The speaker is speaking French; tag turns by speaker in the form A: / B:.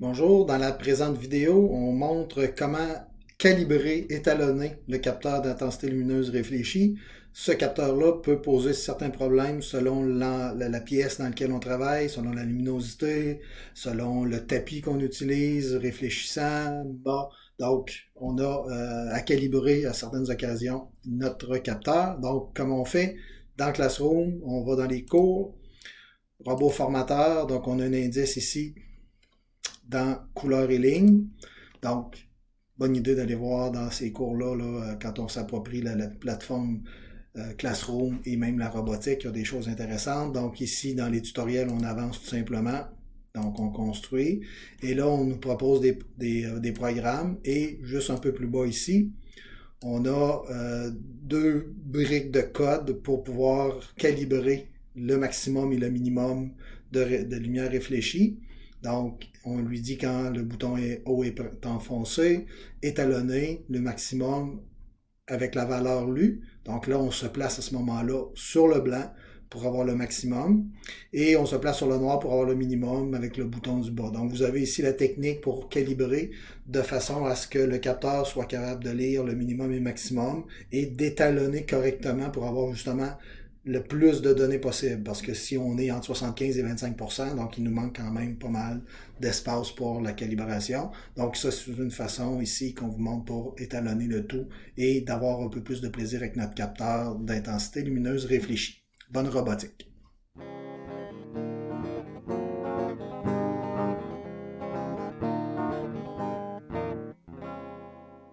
A: Bonjour, dans la présente vidéo, on montre comment calibrer, étalonner le capteur d'intensité lumineuse réfléchie. Ce capteur-là peut poser certains problèmes selon la, pièce dans laquelle on travaille, selon la luminosité, selon le tapis qu'on utilise, réfléchissant. Donc, on a euh, à calibrer à certaines occasions notre capteur. Donc, comme on fait? Dans Classroom, on va dans les cours, robot formateur, donc on a un indice ici dans couleur et ligne. Donc, bonne idée d'aller voir dans ces cours-là, euh, quand on s'approprie la, plateforme euh, Classroom et même la robotique, il y a des choses intéressantes. Donc ici, dans les tutoriels, on avance tout simplement. Donc on construit. Et là, on nous propose des, euh, programmes. Et juste un peu plus bas ici, on a deux briques de code pour pouvoir calibrer le maximum et le minimum de lumière réfléchie. Donc, on lui dit quand le bouton est haut est enfoncé, étalonner le maximum avec la valeur lue. Donc là, on se place à ce moment-là sur le blanc pour avoir le maximum. Et on se place sur le noir pour avoir le minimum avec le bouton du bas. Donc vous avez ici la technique pour calibrer de façon à ce que le capteur soit capable de lire le minimum et maximum et d'étalonner correctement pour avoir justement le plus de données possible, parce que si on est entre 75 et 25% donc il nous manque quand même pas mal d'espace pour la calibration. Donc ça, c'est une façon ici qu'on vous montre pour étalonner le tout et d'avoir un peu plus de plaisir avec notre capteur d'intensité lumineuse réfléchie. Bonne robotique!